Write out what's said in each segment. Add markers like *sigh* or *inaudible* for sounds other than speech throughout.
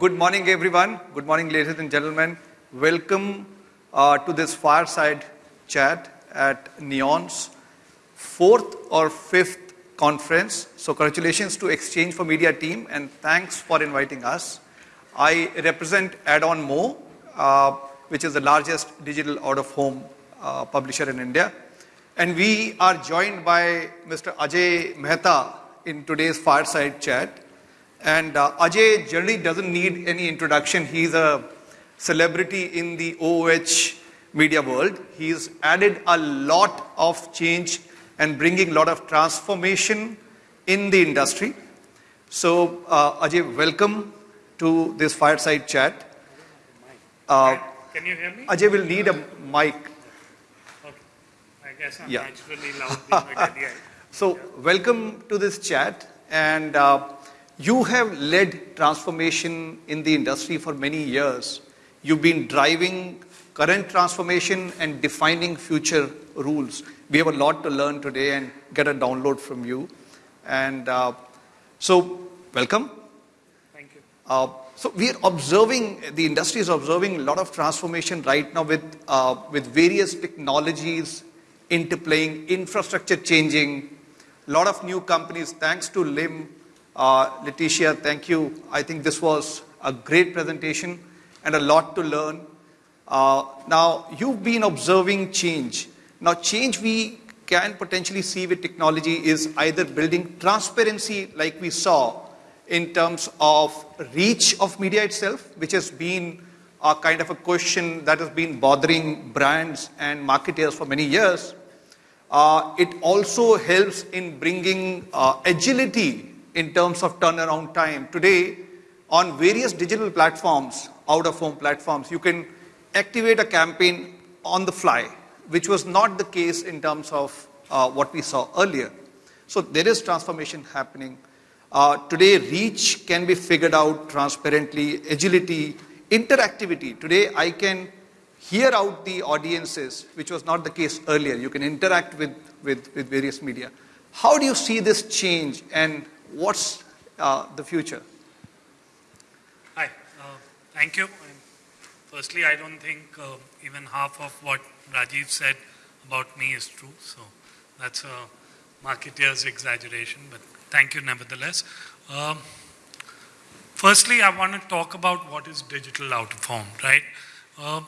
Good morning, everyone. Good morning, ladies and gentlemen. Welcome uh, to this fireside chat at Neon's fourth or fifth conference. So, congratulations to Exchange for Media team and thanks for inviting us. I represent Adonmo, uh, which is the largest digital out-of-home uh, publisher in India. And we are joined by Mr. Ajay Mehta in today's fireside chat. And uh, Ajay generally doesn't need any introduction. He's a celebrity in the OOH media world. He's added a lot of change and bringing a lot of transformation in the industry. So, uh, Ajay, welcome to this fireside chat. Uh, Can you hear me? Ajay will need a mic. Okay. I guess I'm yeah. naturally loud *laughs* So, yeah. welcome to this chat. And uh, you have led transformation in the industry for many years. You've been driving current transformation and defining future rules. We have a lot to learn today and get a download from you. And uh, so, welcome. Thank you. Uh, so we are observing, the industry is observing a lot of transformation right now with, uh, with various technologies interplaying, infrastructure changing, a lot of new companies, thanks to LIM, uh, Letitia, thank you. I think this was a great presentation and a lot to learn. Uh, now, you've been observing change. Now, change we can potentially see with technology is either building transparency like we saw in terms of reach of media itself, which has been a kind of a question that has been bothering brands and marketers for many years. Uh, it also helps in bringing uh, agility in terms of turnaround time. Today, on various digital platforms, out of home platforms, you can activate a campaign on the fly, which was not the case in terms of uh, what we saw earlier. So there is transformation happening. Uh, today, reach can be figured out transparently, agility, interactivity. Today, I can hear out the audiences, which was not the case earlier. You can interact with, with, with various media. How do you see this change and what's uh, the future? Hi, uh, thank you. Firstly, I don't think uh, even half of what Rajiv said about me is true. So that's a marketeer's exaggeration, but thank you nevertheless. Um, firstly, I want to talk about what is digital out of home, right? Uh,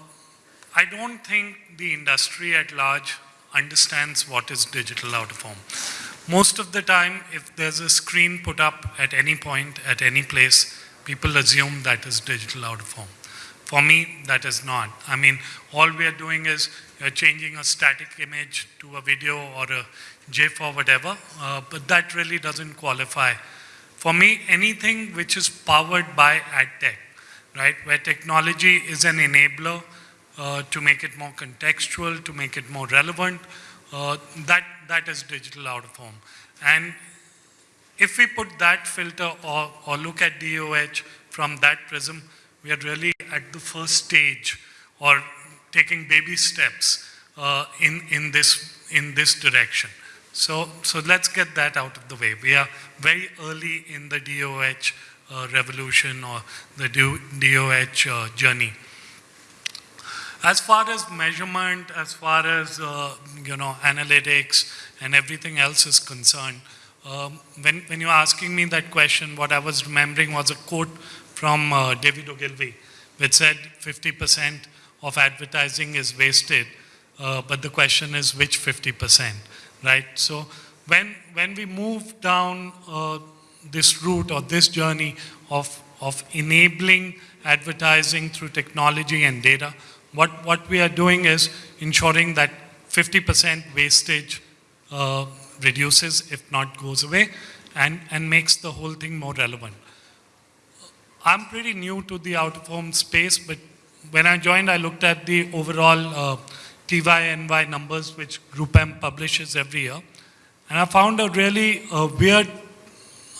I don't think the industry at large understands what is digital out of home. Most of the time, if there's a screen put up at any point, at any place, people assume that is digital out of home. For me, that is not. I mean, all we are doing is uh, changing a static image to a video or a GIF or whatever, uh, but that really doesn't qualify. For me, anything which is powered by ad tech, right, where technology is an enabler uh, to make it more contextual, to make it more relevant, uh, that, that is digital out of home. And if we put that filter or, or look at DOH from that prism, we are really at the first stage or taking baby steps uh, in, in, this, in this direction. So, so let's get that out of the way. We are very early in the DOH uh, revolution or the DOH uh, journey. As far as measurement, as far as, uh, you know, analytics and everything else is concerned, um, when, when you're asking me that question, what I was remembering was a quote from uh, David Ogilvy, which said 50% of advertising is wasted, uh, but the question is which 50%, right? So when, when we move down uh, this route or this journey of, of enabling advertising through technology and data, what, what we are doing is ensuring that 50% wastage uh, reduces, if not goes away, and, and makes the whole thing more relevant. I'm pretty new to the out-of-home space, but when I joined, I looked at the overall uh, TYNY numbers, which GroupM publishes every year. And I found a really uh, weird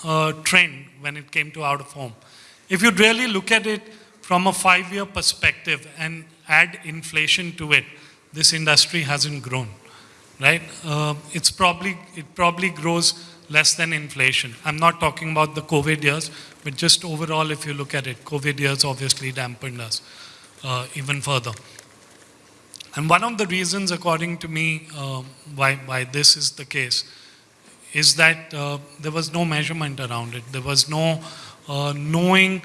uh, trend when it came to out-of-home. If you really look at it from a five-year perspective and add inflation to it, this industry hasn't grown. right? Uh, it's probably, it probably grows less than inflation. I'm not talking about the COVID years, but just overall, if you look at it, COVID years obviously dampened us uh, even further. And one of the reasons, according to me, uh, why, why this is the case is that uh, there was no measurement around it. There was no uh, knowing.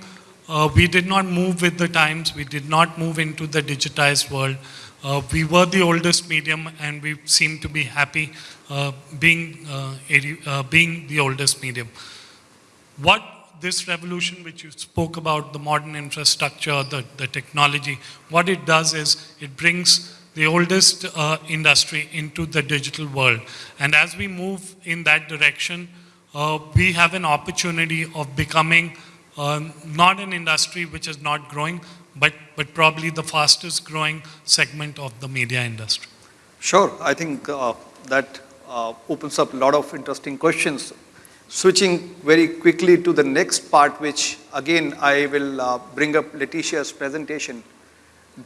Uh, we did not move with the times. We did not move into the digitized world. Uh, we were the oldest medium and we seem to be happy uh, being, uh, being the oldest medium. What this revolution which you spoke about, the modern infrastructure, the, the technology, what it does is it brings the oldest uh, industry into the digital world. And as we move in that direction, uh, we have an opportunity of becoming uh, not an industry which is not growing, but, but probably the fastest growing segment of the media industry. Sure, I think uh, that uh, opens up a lot of interesting questions. Switching very quickly to the next part, which again I will uh, bring up Letitia's presentation.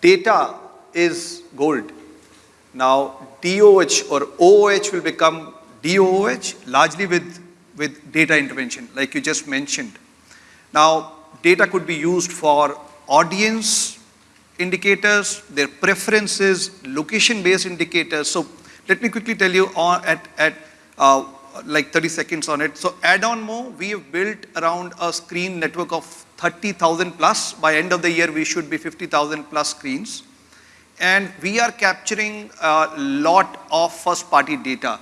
Data is gold. Now DOH or OOH will become DOOH largely with, with data intervention like you just mentioned. Now data could be used for audience indicators, their preferences, location-based indicators. So let me quickly tell you on, at, at uh, like 30 seconds on it. So Adonmo, we have built around a screen network of 30,000 plus. By end of the year, we should be 50,000 plus screens. And we are capturing a lot of first party data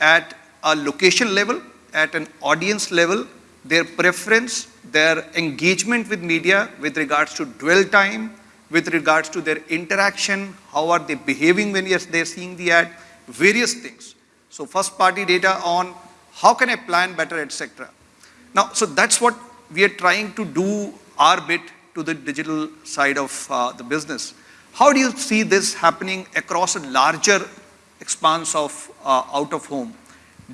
at a location level, at an audience level, their preference, their engagement with media with regards to dwell time, with regards to their interaction, how are they behaving when they're seeing the ad, various things. So first party data on how can I plan better, etc. Now, so that's what we are trying to do our bit to the digital side of uh, the business. How do you see this happening across a larger expanse of uh, out of home?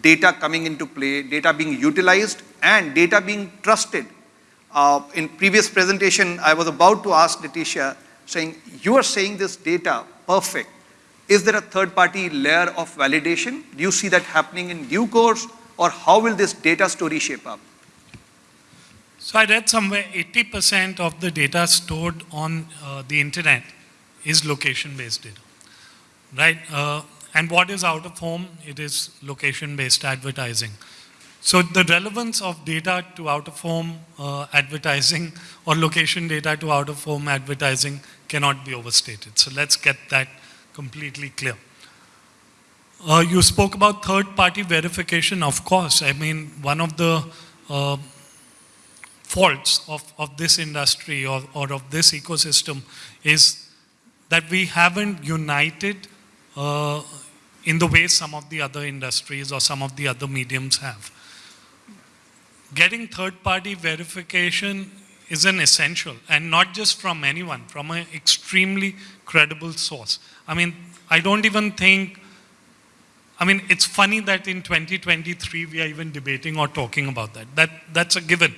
Data coming into play, data being utilized and data being trusted. Uh, in previous presentation, I was about to ask Letitia, saying, you are saying this data, perfect. Is there a third party layer of validation? Do you see that happening in due course or how will this data story shape up? So I read somewhere 80% of the data stored on uh, the internet is location-based data, right? Uh, and what is out of home? It is location-based advertising. So the relevance of data to out-of-home uh, advertising or location data to out-of-home advertising cannot be overstated. So let's get that completely clear. Uh, you spoke about third-party verification, of course. I mean, one of the uh, faults of, of this industry or, or of this ecosystem is that we haven't united uh, in the way some of the other industries or some of the other mediums have. Getting third-party verification is an essential, and not just from anyone, from an extremely credible source. I mean, I don't even think, I mean, it's funny that in 2023 we are even debating or talking about that. That That's a given.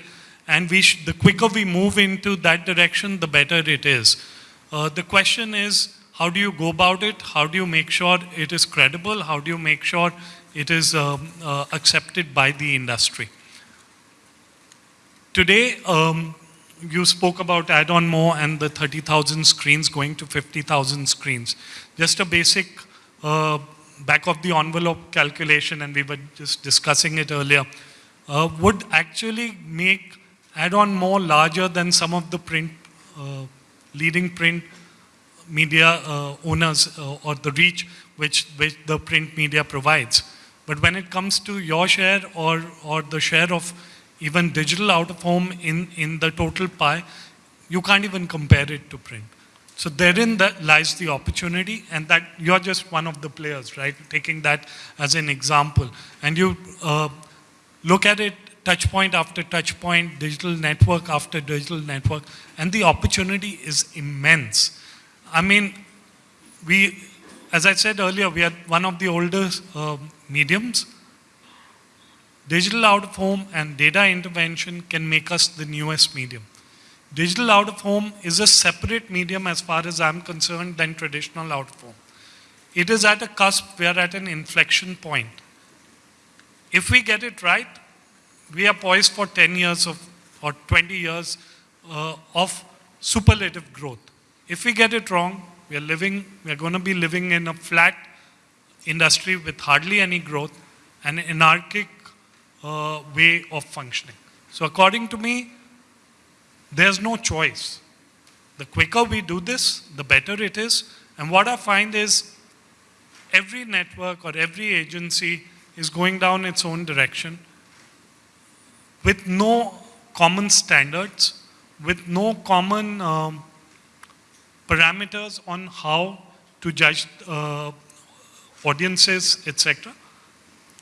And we the quicker we move into that direction, the better it is. Uh, the question is, how do you go about it? How do you make sure it is credible? How do you make sure it is um, uh, accepted by the industry? Today, um, you spoke about Adonmo and the 30,000 screens going to 50,000 screens. Just a basic uh, back of the envelope calculation, and we were just discussing it earlier, uh, would actually make Adonmo larger than some of the print uh, leading print media uh, owners uh, or the reach which, which the print media provides. But when it comes to your share or, or the share of even digital out of home in, in the total pie, you can't even compare it to print. So therein that lies the opportunity and that you're just one of the players, right? Taking that as an example. And you uh, look at it touch point after touch point, digital network after digital network, and the opportunity is immense. I mean, we, as I said earlier, we are one of the oldest uh, mediums. Digital out of home and data intervention can make us the newest medium. Digital out of home is a separate medium as far as I'm concerned than traditional out of home. it is at a cusp, we are at an inflection point. If we get it right, we are poised for 10 years of, or 20 years uh, of superlative growth. If we get it wrong, we are living, we are going to be living in a flat industry with hardly any growth, an anarchic uh, way of functioning. So according to me, there's no choice. The quicker we do this, the better it is. And what I find is every network or every agency is going down its own direction with no common standards, with no common um, parameters on how to judge uh, audiences, etc.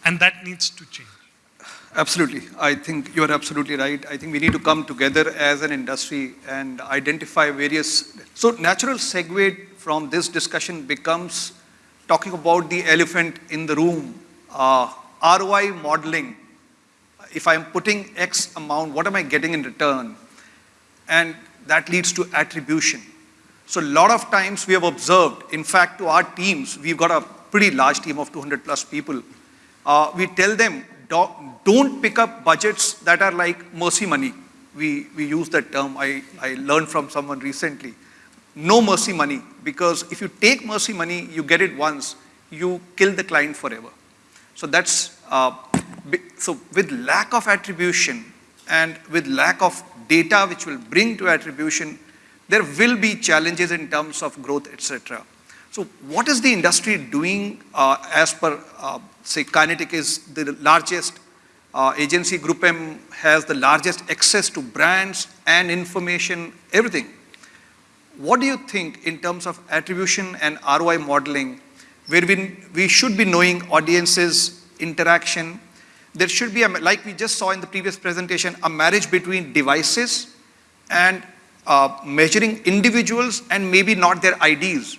And that needs to change. Absolutely. I think you are absolutely right. I think we need to come together as an industry and identify various. So, natural segue from this discussion becomes talking about the elephant in the room uh, ROI modeling. If I'm putting X amount, what am I getting in return? And that leads to attribution. So, a lot of times we have observed, in fact, to our teams, we've got a pretty large team of 200 plus people. Uh, we tell them don't pick up budgets that are like mercy money. We, we use that term, I, I learned from someone recently. No mercy money, because if you take mercy money, you get it once, you kill the client forever. So that's, uh, so with lack of attribution and with lack of data which will bring to attribution, there will be challenges in terms of growth, etc. So what is the industry doing uh, as per, uh, say, Kinetic is the largest uh, agency, Group M has the largest access to brands and information, everything. What do you think in terms of attribution and ROI modeling, where we, we should be knowing audiences, interaction, there should be, a, like we just saw in the previous presentation, a marriage between devices and uh, measuring individuals and maybe not their IDs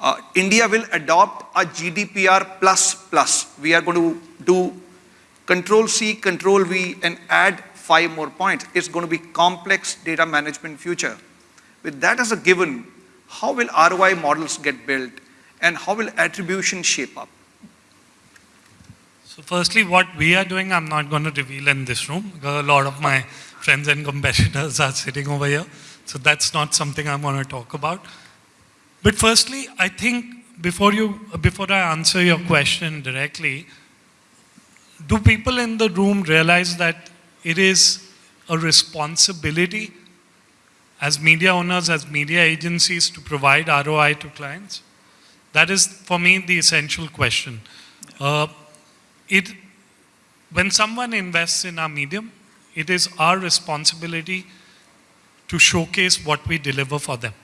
uh, India will adopt a GDPR plus plus. We are going to do control C, control V and add five more points. It's going to be complex data management future. With that as a given, how will ROI models get built and how will attribution shape up? So firstly, what we are doing, I'm not going to reveal in this room. A lot of my friends and competitors are sitting over here. So that's not something I'm going to talk about. But firstly, I think before, you, before I answer your question directly, do people in the room realize that it is a responsibility as media owners, as media agencies to provide ROI to clients? That is, for me, the essential question. Uh, it, when someone invests in our medium, it is our responsibility to showcase what we deliver for them.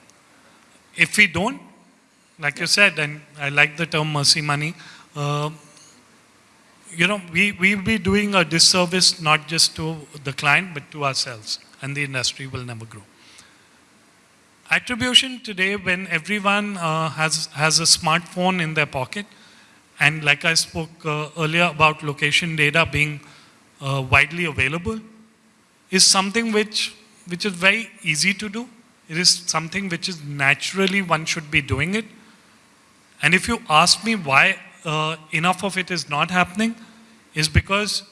If we don't, like you said, and I like the term mercy money, uh, you know, we, we'll be doing a disservice not just to the client, but to ourselves, and the industry will never grow. Attribution today, when everyone uh, has, has a smartphone in their pocket, and like I spoke uh, earlier about location data being uh, widely available, is something which, which is very easy to do. It is something which is naturally one should be doing it. And if you ask me why uh, enough of it is not happening, is because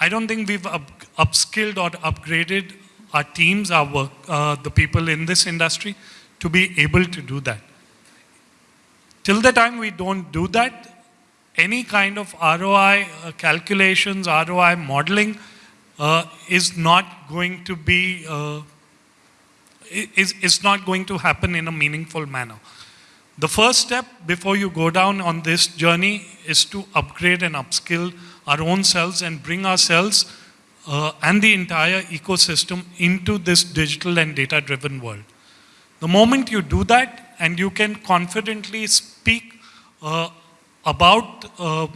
I don't think we've up upskilled or upgraded our teams, our work, uh, the people in this industry to be able to do that. Till the time we don't do that, any kind of ROI uh, calculations, ROI modeling uh, is not going to be uh, is, is not going to happen in a meaningful manner. The first step before you go down on this journey is to upgrade and upskill our own selves and bring ourselves uh, and the entire ecosystem into this digital and data driven world. The moment you do that and you can confidently speak uh, about uh,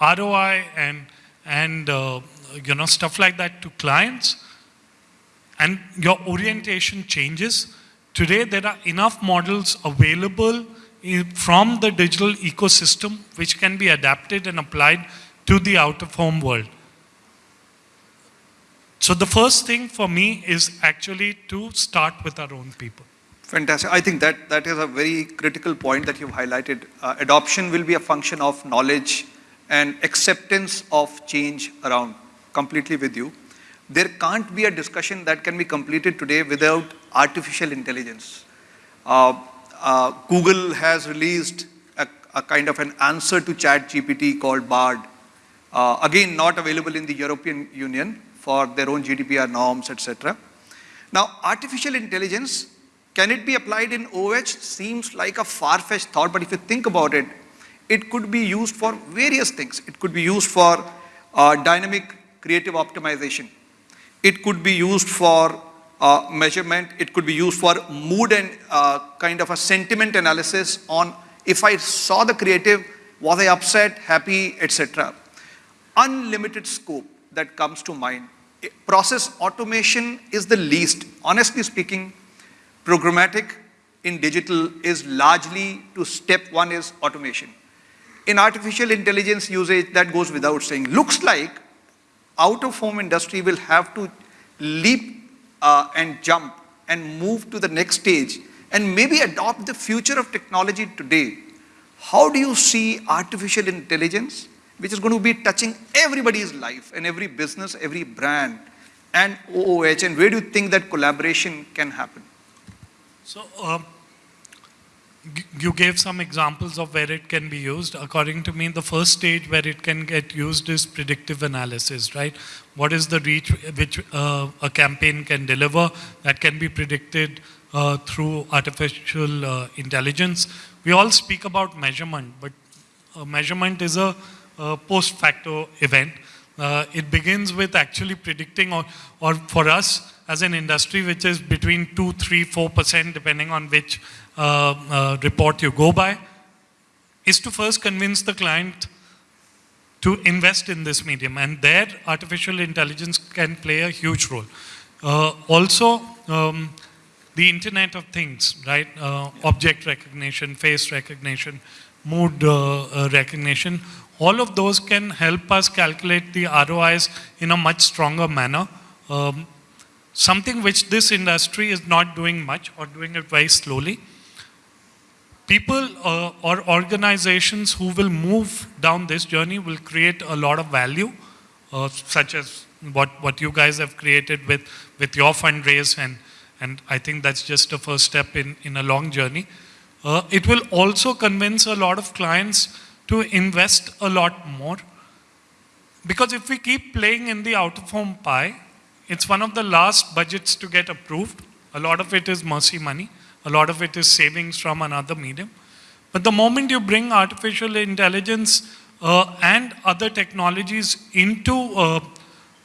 ROI and, and uh, you know, stuff like that to clients, and your orientation changes. Today, there are enough models available from the digital ecosystem which can be adapted and applied to the out-of-home world. So the first thing for me is actually to start with our own people. Fantastic. I think that, that is a very critical point that you've highlighted. Uh, adoption will be a function of knowledge and acceptance of change around. Completely with you. There can't be a discussion that can be completed today without artificial intelligence. Uh, uh, Google has released a, a, kind of an answer to chat GPT called BARD. Uh, again, not available in the European Union for their own GDPR norms, etc. Now, artificial intelligence, can it be applied in OH? Seems like a far-fetched thought, but if you think about it, it could be used for various things. It could be used for uh, dynamic creative optimization. It could be used for uh, measurement. It could be used for mood and uh, kind of a sentiment analysis on if I saw the creative, was I upset, happy, etc. Unlimited scope that comes to mind. Process automation is the least. Honestly speaking, programmatic in digital is largely to step one is automation. In artificial intelligence usage, that goes without saying. Looks like out of home industry will have to leap uh, and jump and move to the next stage and maybe adopt the future of technology today. How do you see artificial intelligence, which is going to be touching everybody's life and every business, every brand, and OOH, and where do you think that collaboration can happen? So, um, you gave some examples of where it can be used. According to me, the first stage where it can get used is predictive analysis, right? What is the reach which uh, a campaign can deliver that can be predicted uh, through artificial uh, intelligence? We all speak about measurement, but uh, measurement is a, a post facto event. Uh, it begins with actually predicting, or, or for us as an industry, which is between 2, 3, 4%, depending on which report you go by, is to first convince the client to invest in this medium. And there, artificial intelligence can play a huge role. Uh, also, um, the Internet of Things, right? Uh, object recognition, face recognition, mood uh, uh, recognition, all of those can help us calculate the ROIs in a much stronger manner. Um, something which this industry is not doing much or doing it very slowly people uh, or organizations who will move down this journey will create a lot of value, uh, such as what, what you guys have created with, with your fundraise, and, and I think that's just a first step in, in a long journey. Uh, it will also convince a lot of clients to invest a lot more. Because if we keep playing in the out of home pie, it's one of the last budgets to get approved. A lot of it is mercy money. A lot of it is savings from another medium. But the moment you bring artificial intelligence uh, and other technologies into uh,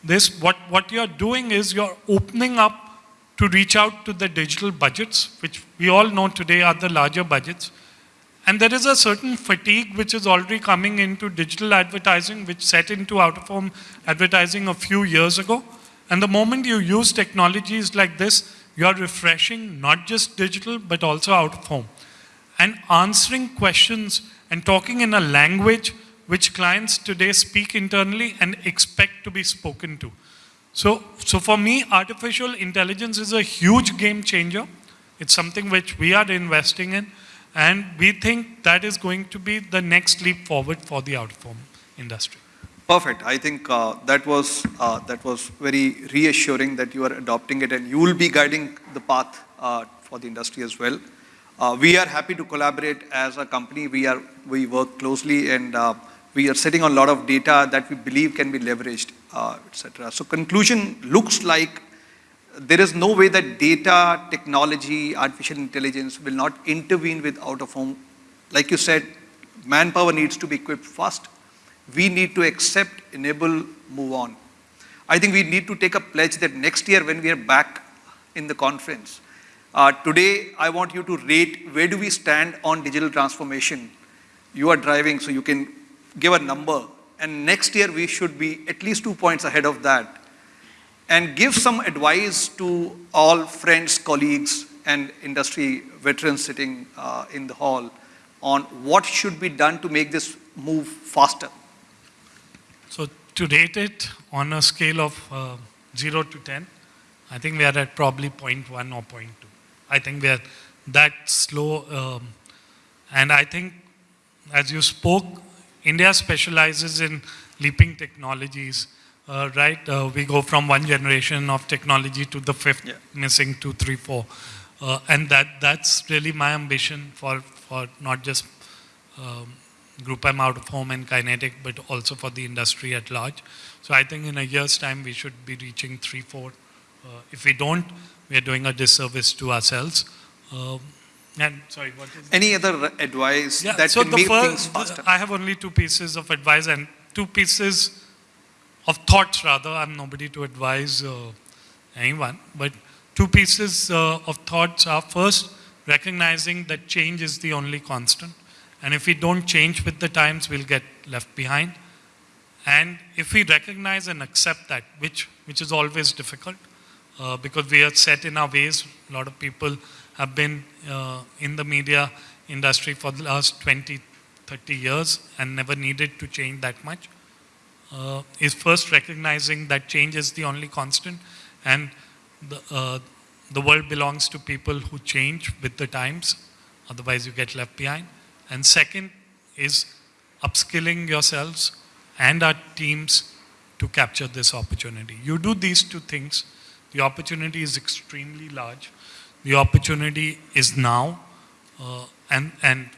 this, what, what you're doing is you're opening up to reach out to the digital budgets, which we all know today are the larger budgets. And there is a certain fatigue which is already coming into digital advertising, which set into out-of-home advertising a few years ago. And the moment you use technologies like this, you're refreshing not just digital, but also out of home. And answering questions and talking in a language which clients today speak internally and expect to be spoken to. So, so for me, artificial intelligence is a huge game changer. It's something which we are investing in. And we think that is going to be the next leap forward for the out-of-home industry. Perfect. I think uh, that was uh, that was very reassuring that you are adopting it and you will be guiding the path uh, for the industry as well. Uh, we are happy to collaborate as a company. We are we work closely and uh, we are sitting on a lot of data that we believe can be leveraged, uh, etc. So conclusion looks like there is no way that data, technology, artificial intelligence will not intervene with out of home. Like you said, manpower needs to be equipped first we need to accept, enable, move on. I think we need to take a pledge that next year when we are back in the conference, uh, today I want you to rate where do we stand on digital transformation. You are driving, so you can give a number. And next year we should be at least two points ahead of that. And give some advice to all friends, colleagues, and industry veterans sitting uh, in the hall on what should be done to make this move faster. To rate it on a scale of uh, 0 to 10, I think we are at probably 0.1 or 0.2. I think we are that slow. Um, and I think, as you spoke, India specializes in leaping technologies. Uh, right, uh, we go from one generation of technology to the fifth, Yeah. missing two, three, four, uh, and that that's really my ambition for for not just um, Group M out of home and kinetic, but also for the industry at large. So I think in a year's time we should be reaching three, four. Uh, if we don't, we are doing a disservice to ourselves. Um, and sorry, what is Any other advice yeah, that so can the make first, things faster? I have only two pieces of advice and two pieces of thoughts rather. I'm nobody to advise uh, anyone, but two pieces uh, of thoughts are first, recognizing that change is the only constant. And if we don't change with the times, we'll get left behind. And if we recognize and accept that, which, which is always difficult, uh, because we are set in our ways, a lot of people have been uh, in the media industry for the last 20, 30 years and never needed to change that much, uh, is first recognizing that change is the only constant and the, uh, the world belongs to people who change with the times, otherwise you get left behind. And second is upskilling yourselves and our teams to capture this opportunity. You do these two things, the opportunity is extremely large. The opportunity is now, uh, and, and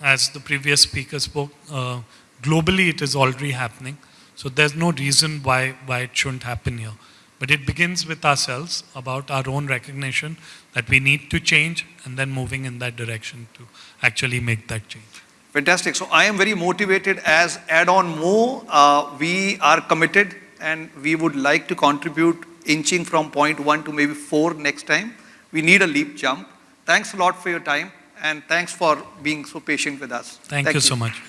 as the previous speaker spoke, uh, globally it is already happening. So there's no reason why, why it shouldn't happen here. But it begins with ourselves about our own recognition that we need to change and then moving in that direction to actually make that change. Fantastic. So I am very motivated as Adonmo. Uh, we are committed and we would like to contribute inching from point one to maybe four next time. We need a leap jump. Thanks a lot for your time and thanks for being so patient with us. Thank, you so much.